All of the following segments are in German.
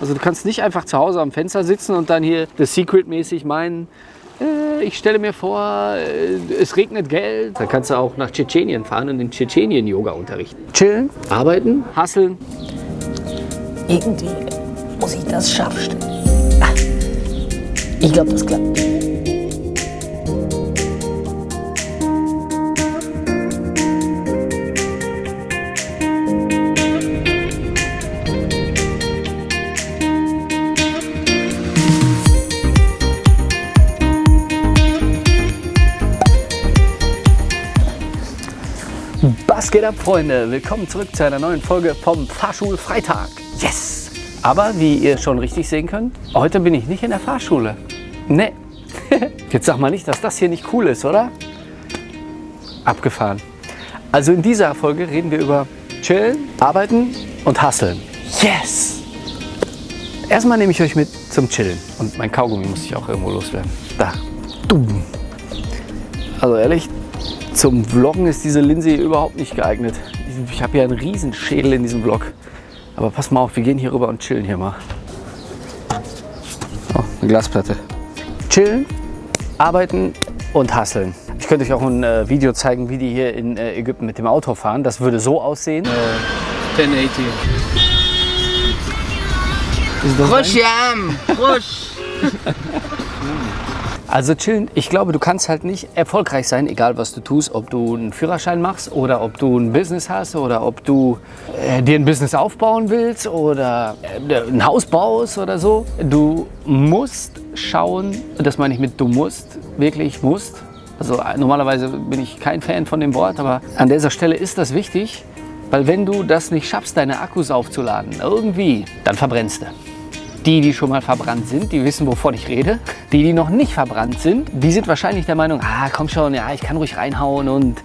Also du kannst nicht einfach zu Hause am Fenster sitzen und dann hier das Secret-mäßig meinen, äh, ich stelle mir vor, äh, es regnet Geld. Dann kannst du auch nach Tschetschenien fahren und in Tschetschenien Yoga unterrichten. Chillen, arbeiten, hasseln. Irgendwie muss ich das scharf stellen. Ich glaube, das klappt. Was geht ab, Freunde? Willkommen zurück zu einer neuen Folge vom Fahrschulfreitag. Yes! Aber wie ihr schon richtig sehen könnt, heute bin ich nicht in der Fahrschule. Nee. Jetzt sag mal nicht, dass das hier nicht cool ist, oder? Abgefahren. Also in dieser Folge reden wir über Chillen, Arbeiten und Hustlen. Yes! Erstmal nehme ich euch mit zum Chillen. Und mein Kaugummi muss ich auch irgendwo loswerden. Da. Dumm. Also ehrlich, zum Vloggen ist diese Linse hier überhaupt nicht geeignet. Ich habe hier einen riesen Schädel in diesem Vlog. Aber pass mal auf, wir gehen hier rüber und chillen hier mal. Oh, eine Glasplatte. Chillen, arbeiten und hasseln. Ich könnte euch auch ein äh, Video zeigen, wie die hier in äh, Ägypten mit dem Auto fahren. Das würde so aussehen. Äh, 1080. Rusch, das Rush, Jam! Rush! Also chillen, ich glaube, du kannst halt nicht erfolgreich sein, egal was du tust, ob du einen Führerschein machst oder ob du ein Business hast oder ob du äh, dir ein Business aufbauen willst oder äh, ein Haus baust oder so. Du musst schauen, das meine ich mit du musst, wirklich musst. Also äh, normalerweise bin ich kein Fan von dem Wort, aber an dieser Stelle ist das wichtig, weil wenn du das nicht schaffst, deine Akkus aufzuladen, irgendwie, dann verbrennst du. Die, die schon mal verbrannt sind, die wissen, wovon ich rede. Die, die noch nicht verbrannt sind, die sind wahrscheinlich der Meinung, ah, komm schon, ja, ich kann ruhig reinhauen und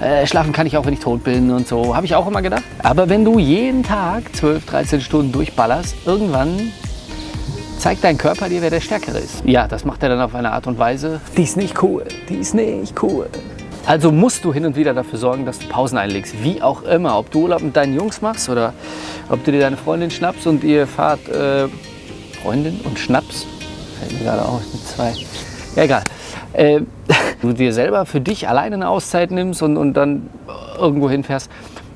äh, schlafen kann ich auch, wenn ich tot bin und so. Habe ich auch immer gedacht. Aber wenn du jeden Tag 12, 13 Stunden durchballerst, irgendwann zeigt dein Körper dir, wer der Stärkere ist. Ja, das macht er dann auf eine Art und Weise, die ist nicht cool, die ist nicht cool. Also musst du hin und wieder dafür sorgen, dass du Pausen einlegst. Wie auch immer. Ob du Urlaub mit deinen Jungs machst oder ob du dir deine Freundin schnappst und ihr fahrt äh, Freundin und Schnaps. Fällt mir gerade auf mit zwei. Ja, egal. Äh, du dir selber für dich alleine eine Auszeit nimmst und, und dann irgendwo hinfährst.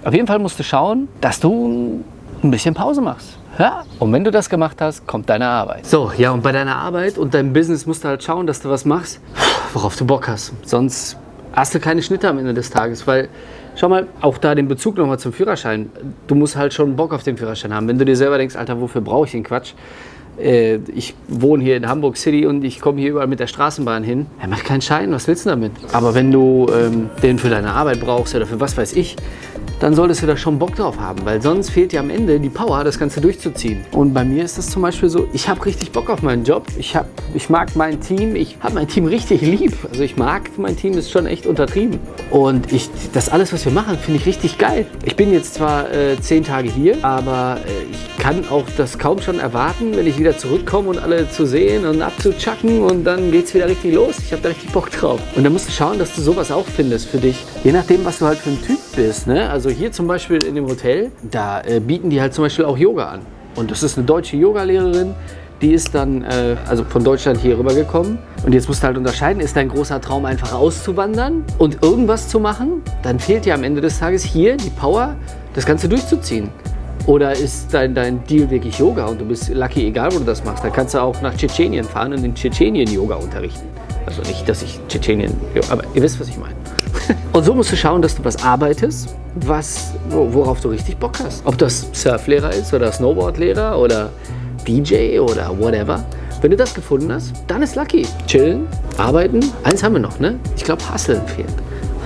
Auf jeden Fall musst du schauen, dass du ein bisschen Pause machst. Ja, und wenn du das gemacht hast, kommt deine Arbeit. So, ja, und bei deiner Arbeit und deinem Business musst du halt schauen, dass du was machst, worauf du Bock hast. Sonst hast du keine Schnitte am Ende des Tages, weil schau mal, auch da den Bezug nochmal zum Führerschein. Du musst halt schon Bock auf den Führerschein haben. Wenn du dir selber denkst, Alter, wofür brauche ich den Quatsch? Äh, ich wohne hier in Hamburg City und ich komme hier überall mit der Straßenbahn hin. Er macht keinen Schein, was willst du damit? Aber wenn du ähm, den für deine Arbeit brauchst oder für was weiß ich, dann solltest du da schon Bock drauf haben, weil sonst fehlt dir am Ende die Power, das Ganze durchzuziehen. Und bei mir ist das zum Beispiel so, ich habe richtig Bock auf meinen Job. Ich, hab, ich mag mein Team, ich habe mein Team richtig lieb. Also ich mag mein Team, ist schon echt untertrieben. Und ich, das alles, was wir machen, finde ich richtig geil. Ich bin jetzt zwar äh, zehn Tage hier, aber äh, ich kann auch das kaum schon erwarten, wenn ich wieder zurückkomme und alle zu sehen und abzuchacken und dann geht es wieder richtig los. Ich habe da richtig Bock drauf. Und dann musst du schauen, dass du sowas auch findest für dich. Je nachdem, was du halt für ein Typ bist. Ne? Also hier zum Beispiel in dem Hotel, da äh, bieten die halt zum Beispiel auch Yoga an. Und das ist eine deutsche Yogalehrerin, die ist dann äh, also von Deutschland hier rübergekommen. Und jetzt musst du halt unterscheiden, ist dein großer Traum einfach auszuwandern und irgendwas zu machen? Dann fehlt dir am Ende des Tages hier die Power, das Ganze durchzuziehen. Oder ist dein, dein Deal wirklich Yoga und du bist lucky, egal wo du das machst? Dann kannst du auch nach Tschetschenien fahren und in Tschetschenien Yoga unterrichten. Also nicht, dass ich Tschetschenien, aber ihr wisst, was ich meine. Und so musst du schauen, dass du was arbeitest, was, worauf du richtig Bock hast. Ob das Surflehrer ist oder Snowboardlehrer oder DJ oder whatever. Wenn du das gefunden hast, dann ist lucky. Chillen, arbeiten. Eins haben wir noch, ne? Ich glaube, Hustlen fehlt.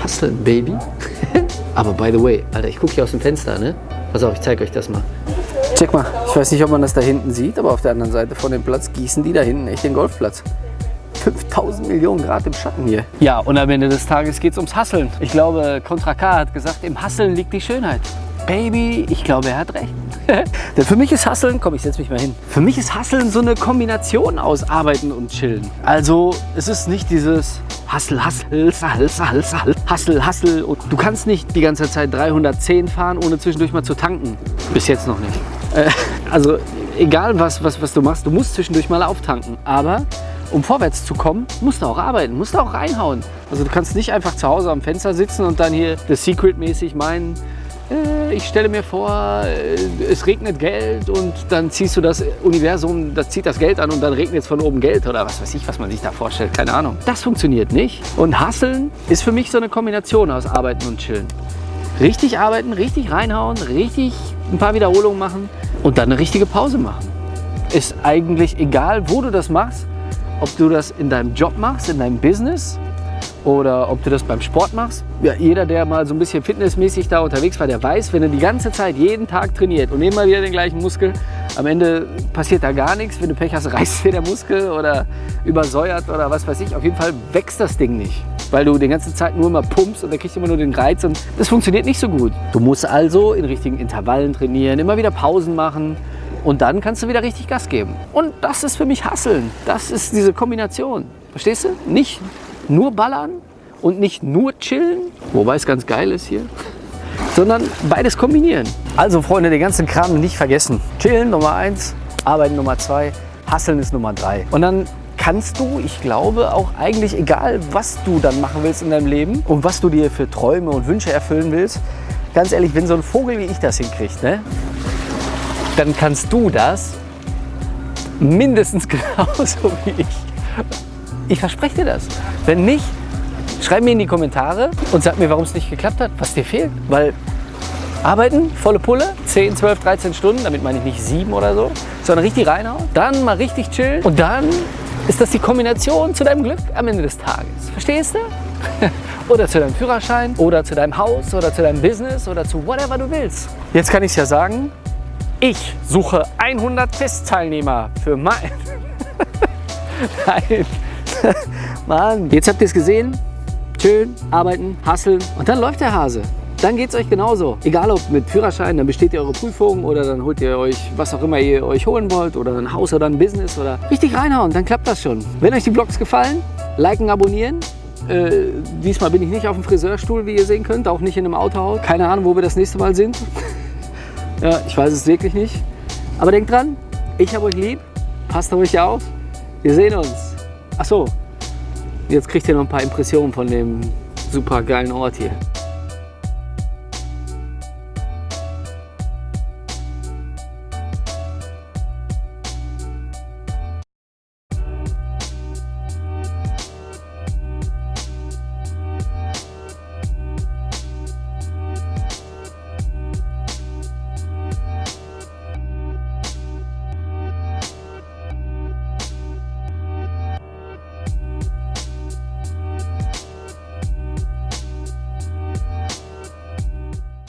Hustlen, Baby. Aber by the way, Alter, ich gucke hier aus dem Fenster, ne? Pass auf, ich zeige euch das mal. Check mal, ich weiß nicht, ob man das da hinten sieht, aber auf der anderen Seite von dem Platz gießen die da hinten echt den Golfplatz. 5000 Millionen Grad im Schatten hier. Ja, und am Ende des Tages geht es ums Hasseln. Ich glaube, Contra K hat gesagt, im Hasseln liegt die Schönheit. Baby, ich glaube, er hat recht. Denn für mich ist Hasseln, komm, ich setze mich mal hin. Für mich ist Hasseln so eine Kombination aus Arbeiten und Chillen. Also, es ist nicht dieses Hassel, Hassel, Hassel, Hassel, Hassel, Hassel. Und du kannst nicht die ganze Zeit 310 fahren, ohne zwischendurch mal zu tanken. Bis jetzt noch nicht. Äh, also, egal was, was, was du machst, du musst zwischendurch mal auftanken. Aber um vorwärts zu kommen, musst du auch arbeiten, musst du auch reinhauen. Also du kannst nicht einfach zu Hause am Fenster sitzen und dann hier The Secret-mäßig meinen, äh, ich stelle mir vor, äh, es regnet Geld und dann ziehst du das Universum, das zieht das Geld an und dann regnet es von oben Geld oder was weiß ich, was man sich da vorstellt, keine Ahnung. Das funktioniert nicht. Und Hasseln ist für mich so eine Kombination aus Arbeiten und Chillen. Richtig arbeiten, richtig reinhauen, richtig ein paar Wiederholungen machen und dann eine richtige Pause machen. Ist eigentlich egal, wo du das machst, ob du das in deinem Job machst, in deinem Business oder ob du das beim Sport machst. Ja, jeder, der mal so ein bisschen fitnessmäßig da unterwegs war, der weiß, wenn er die ganze Zeit jeden Tag trainiert und immer wieder den gleichen Muskel, am Ende passiert da gar nichts. Wenn du Pech hast, reißt dir der Muskel oder übersäuert oder was weiß ich. Auf jeden Fall wächst das Ding nicht, weil du die ganze Zeit nur immer pumpst und dann kriegst du immer nur den Reiz und das funktioniert nicht so gut. Du musst also in richtigen Intervallen trainieren, immer wieder Pausen machen und dann kannst du wieder richtig Gas geben. Und das ist für mich Hasseln. Das ist diese Kombination. Verstehst du? Nicht nur ballern und nicht nur chillen, wobei es ganz geil ist hier, sondern beides kombinieren. Also Freunde, den ganzen Kram nicht vergessen. Chillen Nummer eins, arbeiten Nummer zwei, hasseln ist Nummer drei. Und dann kannst du, ich glaube, auch eigentlich egal, was du dann machen willst in deinem Leben und was du dir für Träume und Wünsche erfüllen willst, ganz ehrlich, wenn so ein Vogel wie ich das hinkriegt, ne, dann kannst du das mindestens genauso wie ich. Ich verspreche dir das. Wenn nicht, schreib mir in die Kommentare und sag mir, warum es nicht geklappt hat, was dir fehlt. Weil arbeiten, volle Pulle, 10, 12, 13 Stunden, damit meine ich nicht sieben oder so, sondern richtig reinhauen, dann mal richtig chillen und dann ist das die Kombination zu deinem Glück am Ende des Tages. Verstehst du? oder zu deinem Führerschein oder zu deinem Haus oder zu deinem Business oder zu whatever du willst. Jetzt kann ich es ja sagen, ich suche 100 Testteilnehmer für mein... Nein. Mann, jetzt habt ihr es gesehen. Schön, arbeiten, hasseln und dann läuft der Hase. Dann geht es euch genauso. Egal ob mit Führerschein, dann besteht ihr eure Prüfung oder dann holt ihr euch, was auch immer ihr euch holen wollt oder ein Haus oder ein Business oder richtig reinhauen, dann klappt das schon. Wenn euch die Vlogs gefallen, liken, abonnieren. Äh, diesmal bin ich nicht auf dem Friseurstuhl, wie ihr sehen könnt, auch nicht in einem Autohaus. Keine Ahnung, wo wir das nächste Mal sind. ja, ich weiß es wirklich nicht. Aber denkt dran, ich habe euch lieb, passt auf euch auf. Wir sehen uns. Ach so, jetzt kriegt ihr noch ein paar Impressionen von dem super geilen Ort hier.